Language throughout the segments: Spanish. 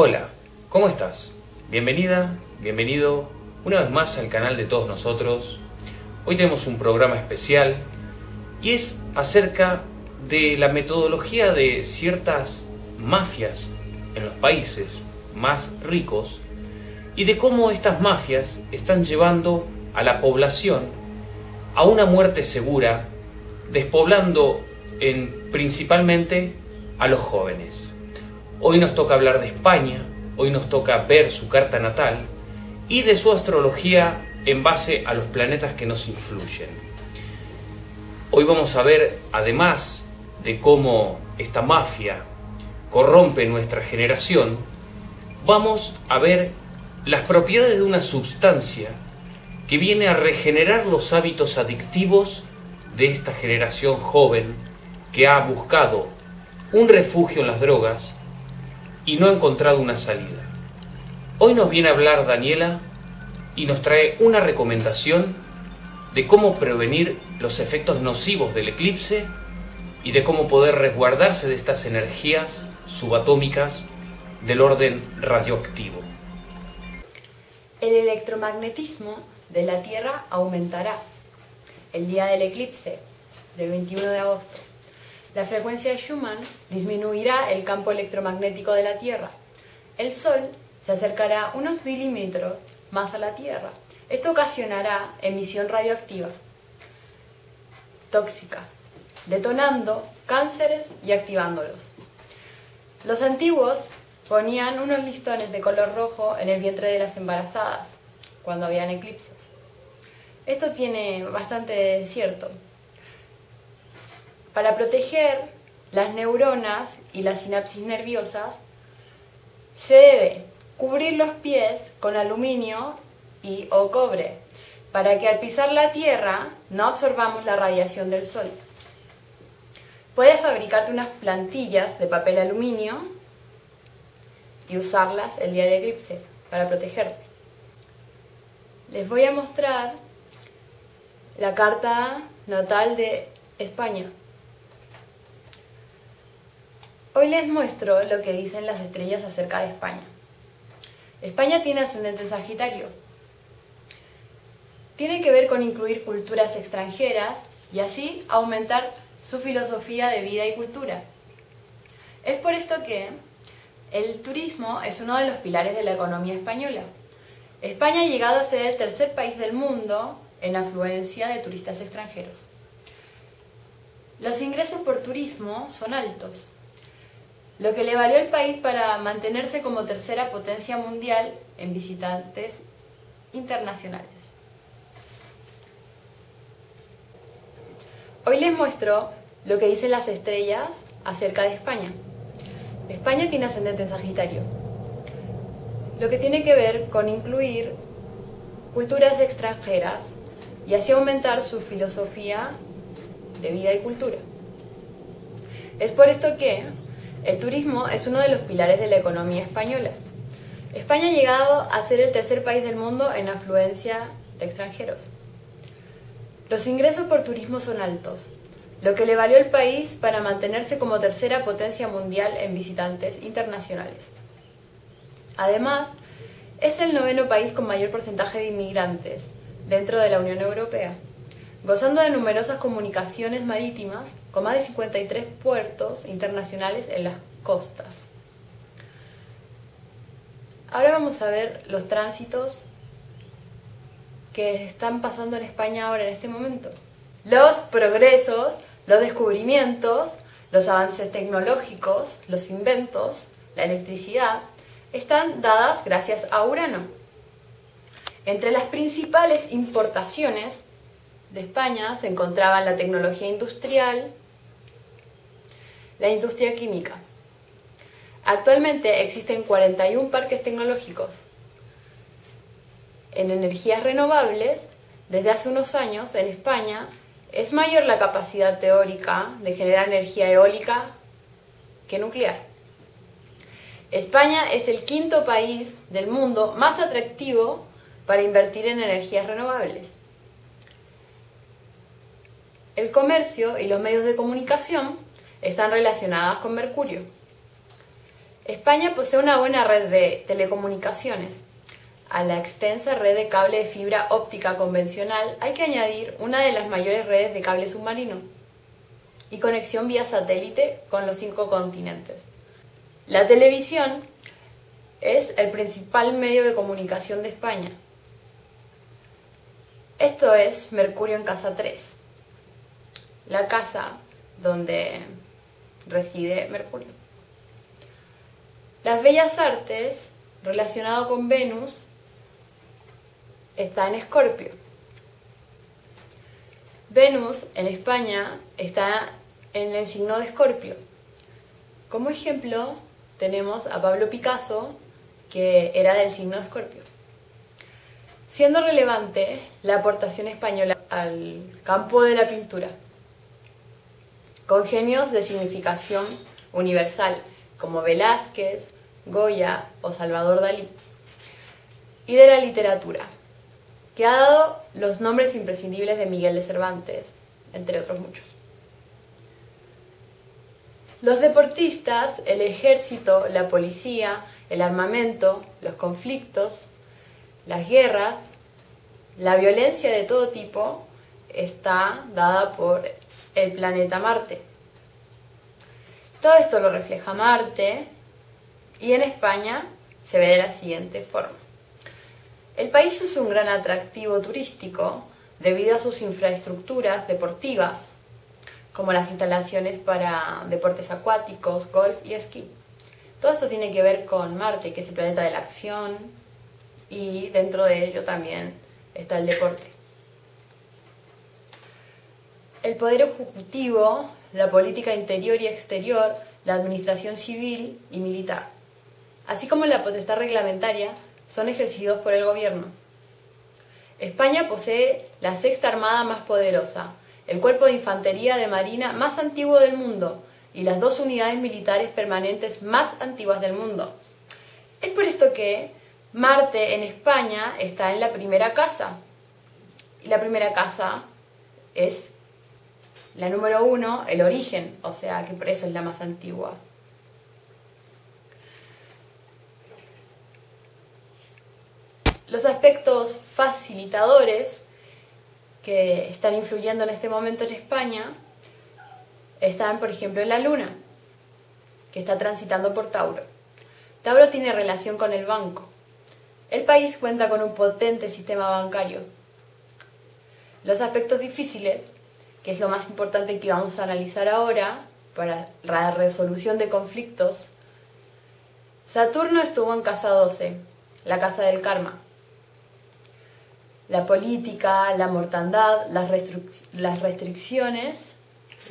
Hola, ¿cómo estás? Bienvenida, bienvenido una vez más al canal de todos nosotros. Hoy tenemos un programa especial y es acerca de la metodología de ciertas mafias en los países más ricos y de cómo estas mafias están llevando a la población a una muerte segura, despoblando en, principalmente a los jóvenes. Hoy nos toca hablar de España, hoy nos toca ver su carta natal y de su astrología en base a los planetas que nos influyen. Hoy vamos a ver, además de cómo esta mafia corrompe nuestra generación, vamos a ver las propiedades de una sustancia que viene a regenerar los hábitos adictivos de esta generación joven que ha buscado un refugio en las drogas y no ha encontrado una salida. Hoy nos viene a hablar Daniela y nos trae una recomendación de cómo prevenir los efectos nocivos del eclipse y de cómo poder resguardarse de estas energías subatómicas del orden radioactivo. El electromagnetismo de la Tierra aumentará el día del eclipse del 21 de agosto la frecuencia de Schumann disminuirá el campo electromagnético de la Tierra. El Sol se acercará unos milímetros más a la Tierra. Esto ocasionará emisión radioactiva tóxica, detonando cánceres y activándolos. Los antiguos ponían unos listones de color rojo en el vientre de las embarazadas cuando habían eclipses. Esto tiene bastante cierto, para proteger las neuronas y las sinapsis nerviosas, se debe cubrir los pies con aluminio y o cobre, para que al pisar la tierra no absorbamos la radiación del sol. Puedes fabricarte unas plantillas de papel aluminio y usarlas el día de eclipse para protegerte. Les voy a mostrar la carta natal de España. Hoy les muestro lo que dicen las estrellas acerca de España. España tiene ascendente Sagitario. Tiene que ver con incluir culturas extranjeras y así aumentar su filosofía de vida y cultura. Es por esto que el turismo es uno de los pilares de la economía española. España ha llegado a ser el tercer país del mundo en afluencia de turistas extranjeros. Los ingresos por turismo son altos, lo que le valió al país para mantenerse como tercera potencia mundial en visitantes internacionales. Hoy les muestro lo que dicen las estrellas acerca de España. España tiene ascendente en Sagitario, lo que tiene que ver con incluir culturas extranjeras y así aumentar su filosofía de vida y cultura. Es por esto que el turismo es uno de los pilares de la economía española. España ha llegado a ser el tercer país del mundo en afluencia de extranjeros. Los ingresos por turismo son altos, lo que le valió al país para mantenerse como tercera potencia mundial en visitantes internacionales. Además, es el noveno país con mayor porcentaje de inmigrantes dentro de la Unión Europea gozando de numerosas comunicaciones marítimas con más de 53 puertos internacionales en las costas. Ahora vamos a ver los tránsitos que están pasando en España ahora en este momento. Los progresos, los descubrimientos, los avances tecnológicos, los inventos, la electricidad, están dadas gracias a Urano. Entre las principales importaciones de España se encontraban la tecnología industrial, la industria química. Actualmente existen 41 parques tecnológicos. En energías renovables, desde hace unos años en España es mayor la capacidad teórica de generar energía eólica que nuclear. España es el quinto país del mundo más atractivo para invertir en energías renovables. El comercio y los medios de comunicación están relacionados con Mercurio. España posee una buena red de telecomunicaciones. A la extensa red de cable de fibra óptica convencional hay que añadir una de las mayores redes de cable submarino y conexión vía satélite con los cinco continentes. La televisión es el principal medio de comunicación de España. Esto es Mercurio en Casa 3, la casa donde reside Mercurio. Las bellas artes, relacionado con Venus, está en Escorpio. Venus en España está en el signo de Escorpio. Como ejemplo, tenemos a Pablo Picasso, que era del signo de Escorpio. Siendo relevante la aportación española al campo de la pintura, con genios de significación universal, como Velázquez, Goya o Salvador Dalí, y de la literatura, que ha dado los nombres imprescindibles de Miguel de Cervantes, entre otros muchos. Los deportistas, el ejército, la policía, el armamento, los conflictos, las guerras, la violencia de todo tipo está dada por el planeta Marte. Todo esto lo refleja Marte y en España se ve de la siguiente forma. El país es un gran atractivo turístico debido a sus infraestructuras deportivas, como las instalaciones para deportes acuáticos, golf y esquí. Todo esto tiene que ver con Marte, que es el planeta de la acción, y dentro de ello también está el deporte. El poder ejecutivo, la política interior y exterior, la administración civil y militar, así como la potestad reglamentaria, son ejercidos por el gobierno. España posee la sexta armada más poderosa, el cuerpo de infantería de marina más antiguo del mundo y las dos unidades militares permanentes más antiguas del mundo. Es por esto que Marte en España está en la primera casa. Y la primera casa es la número uno, el origen, o sea que por eso es la más antigua. Los aspectos facilitadores que están influyendo en este momento en España están, por ejemplo, en la Luna, que está transitando por Tauro. Tauro tiene relación con el banco. El país cuenta con un potente sistema bancario. Los aspectos difíciles, que es lo más importante que vamos a analizar ahora para la resolución de conflictos, Saturno estuvo en casa 12, la casa del karma. La política, la mortandad, las, las restricciones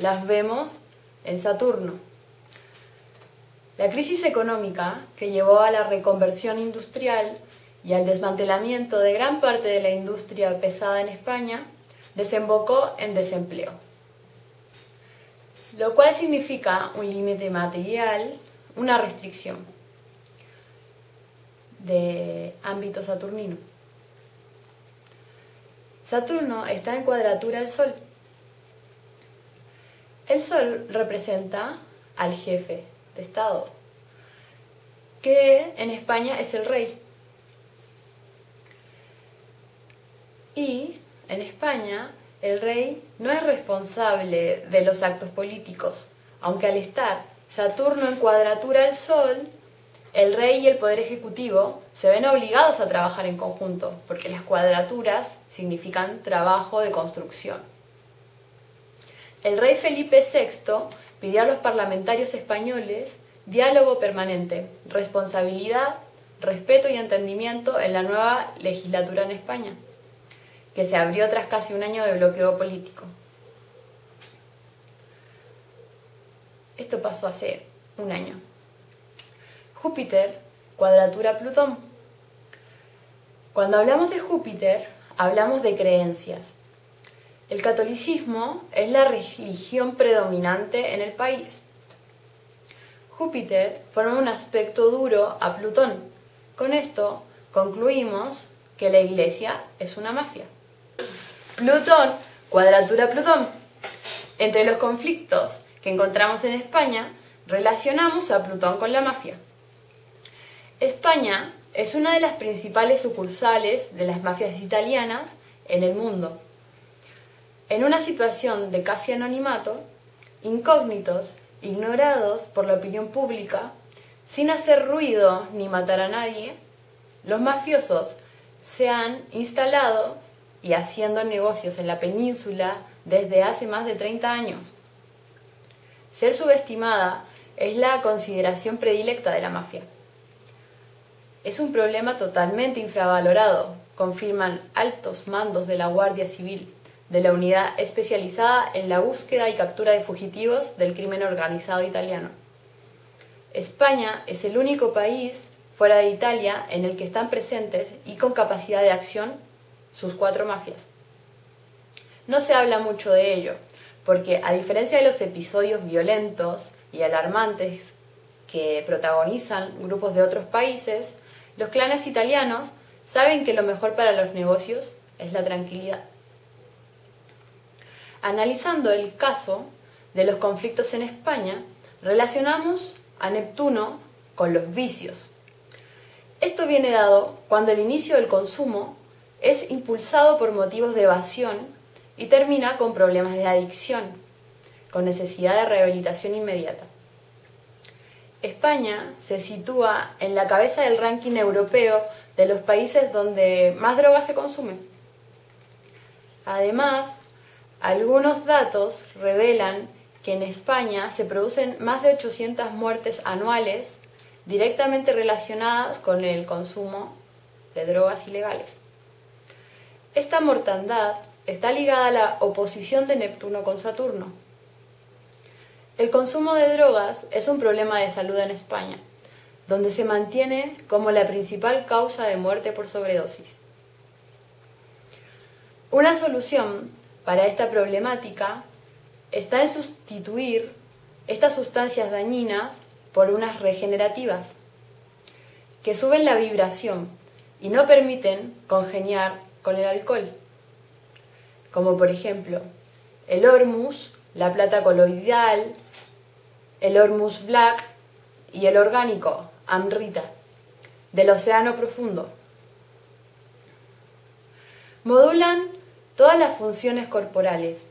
las vemos en Saturno. La crisis económica que llevó a la reconversión industrial y al desmantelamiento de gran parte de la industria pesada en España desembocó en desempleo, lo cual significa un límite material, una restricción de ámbito saturnino. Saturno está en cuadratura al Sol. El Sol representa al jefe de Estado, que en España es el rey. Y en España el rey no es responsable de los actos políticos, aunque al estar Saturno en cuadratura al Sol, el rey y el poder ejecutivo se ven obligados a trabajar en conjunto, porque las cuadraturas significan trabajo de construcción. El rey Felipe VI pidió a los parlamentarios españoles diálogo permanente, responsabilidad, respeto y entendimiento en la nueva legislatura en España, que se abrió tras casi un año de bloqueo político. Esto pasó hace un año. Júpiter, cuadratura Plutón. Cuando hablamos de Júpiter, hablamos de creencias. El catolicismo es la religión predominante en el país. Júpiter forma un aspecto duro a Plutón. Con esto concluimos que la iglesia es una mafia. Plutón, cuadratura Plutón. Entre los conflictos que encontramos en España, relacionamos a Plutón con la mafia. España es una de las principales sucursales de las mafias italianas en el mundo. En una situación de casi anonimato, incógnitos, ignorados por la opinión pública, sin hacer ruido ni matar a nadie, los mafiosos se han instalado y haciendo negocios en la península desde hace más de 30 años. Ser subestimada es la consideración predilecta de la mafia. Es un problema totalmente infravalorado, confirman altos mandos de la Guardia Civil, de la unidad especializada en la búsqueda y captura de fugitivos del crimen organizado italiano. España es el único país fuera de Italia en el que están presentes y con capacidad de acción sus cuatro mafias. No se habla mucho de ello, porque a diferencia de los episodios violentos y alarmantes que protagonizan grupos de otros países, los clanes italianos saben que lo mejor para los negocios es la tranquilidad. Analizando el caso de los conflictos en España, relacionamos a Neptuno con los vicios. Esto viene dado cuando el inicio del consumo es impulsado por motivos de evasión y termina con problemas de adicción, con necesidad de rehabilitación inmediata. España se sitúa en la cabeza del ranking europeo de los países donde más drogas se consumen. Además, algunos datos revelan que en España se producen más de 800 muertes anuales directamente relacionadas con el consumo de drogas ilegales. Esta mortandad está ligada a la oposición de Neptuno con Saturno. El consumo de drogas es un problema de salud en España, donde se mantiene como la principal causa de muerte por sobredosis. Una solución para esta problemática está en sustituir estas sustancias dañinas por unas regenerativas, que suben la vibración y no permiten congeniar con el alcohol, como por ejemplo el Hormus, la plata coloidal, el Hormus Black y el orgánico, Amrita, del océano profundo. Modulan todas las funciones corporales.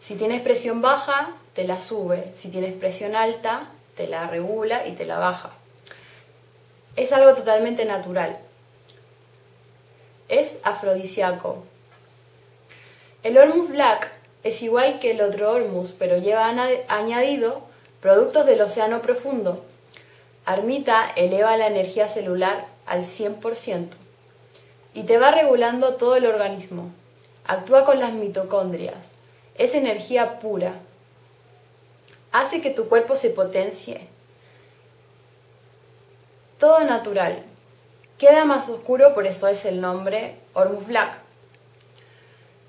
Si tienes presión baja, te la sube. Si tienes presión alta, te la regula y te la baja. Es algo totalmente natural. Es afrodisíaco. El Hormus Black es igual que el otro Hormus, pero lleva añadido productos del océano profundo. Armita eleva la energía celular al 100% y te va regulando todo el organismo. Actúa con las mitocondrias. Es energía pura. Hace que tu cuerpo se potencie. Todo natural. Queda más oscuro, por eso es el nombre Hormus Black.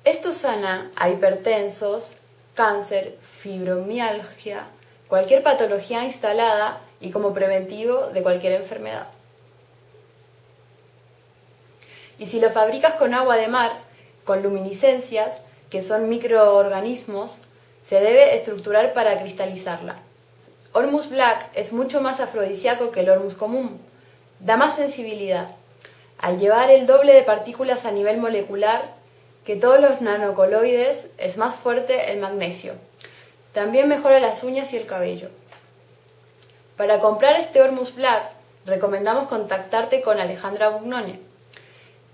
Esto sana a hipertensos, cáncer, fibromialgia, cualquier patología instalada y como preventivo de cualquier enfermedad. Y si lo fabricas con agua de mar, con luminiscencias, que son microorganismos, se debe estructurar para cristalizarla. Hormus Black es mucho más afrodisíaco que el Hormus común. Da más sensibilidad. Al llevar el doble de partículas a nivel molecular que todos los nanocoloides, es más fuerte el magnesio. También mejora las uñas y el cabello. Para comprar este Hormus Black, recomendamos contactarte con Alejandra Bugnone.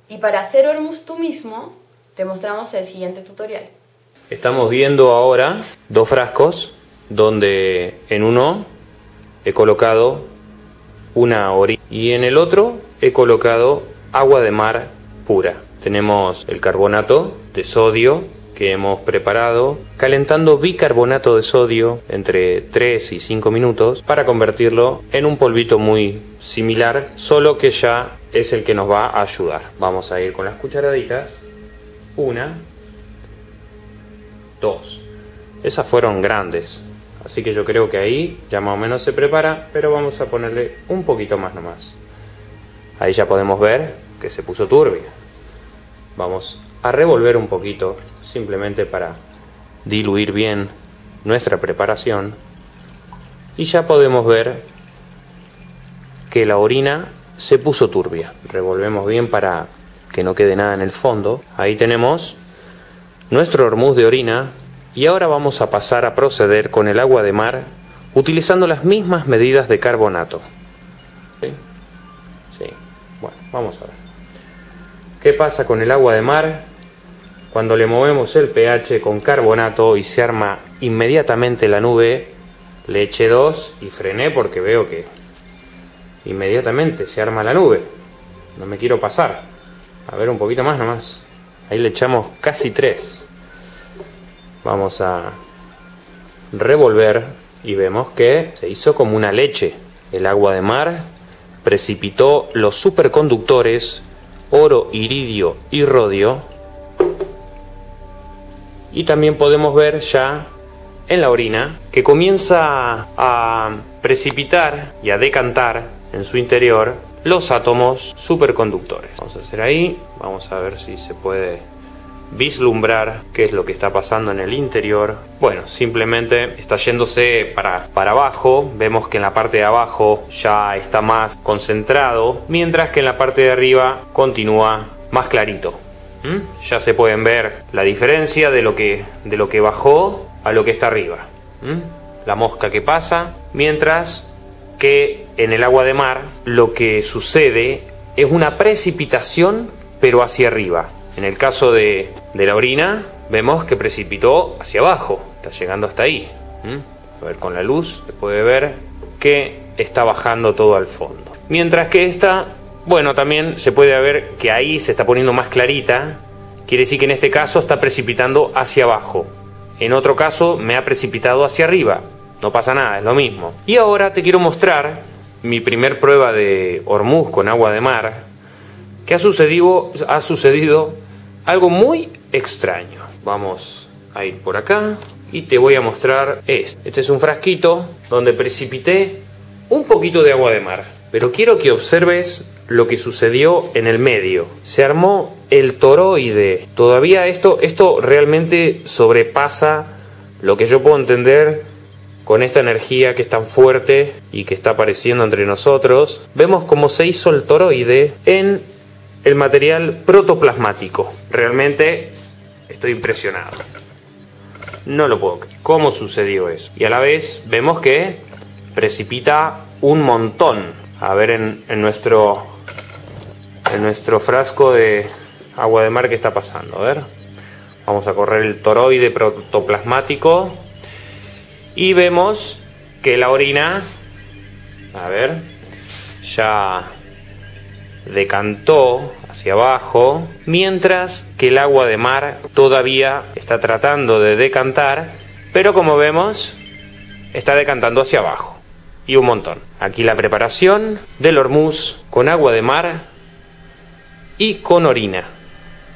Y para hacer Hormus tú mismo, te mostramos el siguiente tutorial. Estamos viendo ahora dos frascos donde en uno he colocado una orina y en el otro he colocado agua de mar pura. Tenemos el carbonato de sodio que hemos preparado calentando bicarbonato de sodio entre 3 y 5 minutos para convertirlo en un polvito muy similar, solo que ya es el que nos va a ayudar. Vamos a ir con las cucharaditas una, dos. Esas fueron grandes. Así que yo creo que ahí ya más o menos se prepara, pero vamos a ponerle un poquito más nomás. Ahí ya podemos ver que se puso turbia. Vamos a revolver un poquito, simplemente para diluir bien nuestra preparación. Y ya podemos ver que la orina se puso turbia. Revolvemos bien para que no quede nada en el fondo. Ahí tenemos nuestro hormuz de orina y ahora vamos a pasar a proceder con el agua de mar utilizando las mismas medidas de carbonato. ¿Sí? Sí. Bueno, vamos a ver. ¿Qué pasa con el agua de mar? Cuando le movemos el pH con carbonato y se arma inmediatamente la nube, le eché 2 y frené porque veo que inmediatamente se arma la nube. No me quiero pasar. A ver, un poquito más nomás. Ahí le echamos casi 3. Vamos a revolver y vemos que se hizo como una leche. El agua de mar precipitó los superconductores oro, iridio y rodio. Y también podemos ver ya en la orina que comienza a precipitar y a decantar en su interior los átomos superconductores. Vamos a hacer ahí, vamos a ver si se puede vislumbrar qué es lo que está pasando en el interior. Bueno, simplemente está yéndose para, para abajo. Vemos que en la parte de abajo ya está más concentrado, mientras que en la parte de arriba continúa más clarito. ¿Mm? Ya se pueden ver la diferencia de lo que, de lo que bajó a lo que está arriba. ¿Mm? La mosca que pasa, mientras que en el agua de mar lo que sucede es una precipitación pero hacia arriba. En el caso de, la orina vemos que precipitó hacia abajo, está llegando hasta ahí. A ver, con la luz se puede ver que está bajando todo al fondo. Mientras que esta, bueno, también se puede ver que ahí se está poniendo más clarita, quiere decir que en este caso está precipitando hacia abajo. En otro caso me ha precipitado hacia arriba, no pasa nada, es lo mismo. Y ahora te quiero mostrar mi primer prueba de Hormuz con agua de mar, que ha sucedido, ha sucedido algo muy extraño. Vamos a ir por acá y te voy a mostrar esto. Este es un frasquito donde precipité un poquito de agua de mar, pero quiero que observes lo que sucedió en el medio. Se armó el toroide. Todavía esto, esto realmente sobrepasa lo que yo puedo entender con esta energía que es tan fuerte y que está apareciendo entre nosotros, vemos cómo se hizo el toroide en el material protoplasmático. Realmente estoy impresionado. No lo puedo creer. ¿Cómo sucedió eso? Y a la vez vemos que precipita un montón. A ver en, nuestro en nuestro frasco de agua de mar que está pasando. A ver. Vamos a correr el toroide protoplasmático y vemos que la orina, a ver, ya decantó hacia abajo, mientras que el agua de mar todavía está tratando de decantar, pero como vemos, está decantando hacia abajo. Y un montón. Aquí la preparación del hormuz con agua de mar y con orina,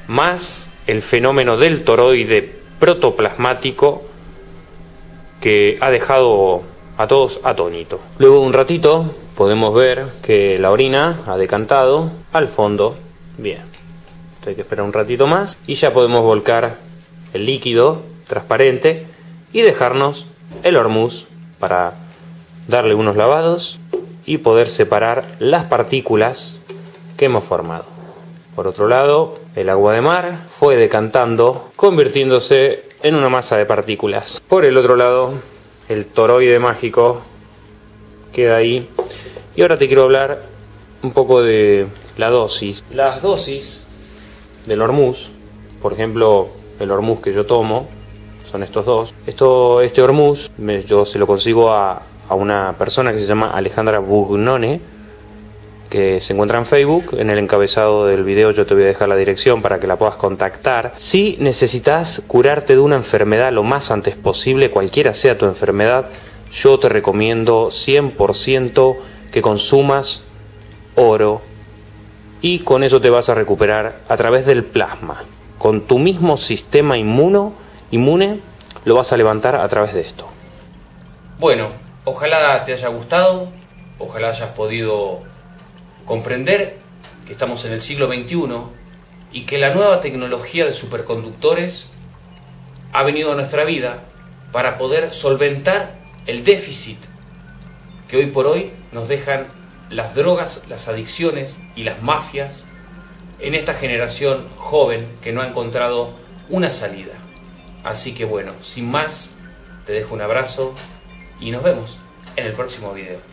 más el fenómeno del toroide protoplasmático que ha dejado a todos atónitos. Luego de un ratito podemos ver que la orina ha decantado al fondo. Bien, hay que esperar un ratito más y ya podemos volcar el líquido transparente y dejarnos el hormuz para darle unos lavados y poder separar las partículas que hemos formado. Por otro lado, el agua de mar fue decantando, convirtiéndose en una masa de partículas. Por el otro lado, el toroide mágico queda ahí. Y ahora te quiero hablar un poco de la dosis. Las dosis del hormuz, por ejemplo, el hormuz que yo tomo, son estos dos. Esto, este hormuz yo se lo consigo a, a una persona que se llama Alejandra Bugnone, que se encuentra en Facebook. En el encabezado del video yo te voy a dejar la dirección para que la puedas contactar. Si necesitas curarte de una enfermedad lo más antes posible, cualquiera sea tu enfermedad, yo te recomiendo 100% que consumas oro y con eso te vas a recuperar a través del plasma. Con tu mismo sistema inmuno, inmune lo vas a levantar a través de esto. Bueno, ojalá te haya gustado, ojalá hayas podido comprender que estamos en el siglo XXI y que la nueva tecnología de superconductores ha venido a nuestra vida para poder solventar el déficit que hoy por hoy nos dejan las drogas, las adicciones y las mafias en esta generación joven que no ha encontrado una salida. Así que bueno, sin más, te dejo un abrazo y nos vemos en el próximo video.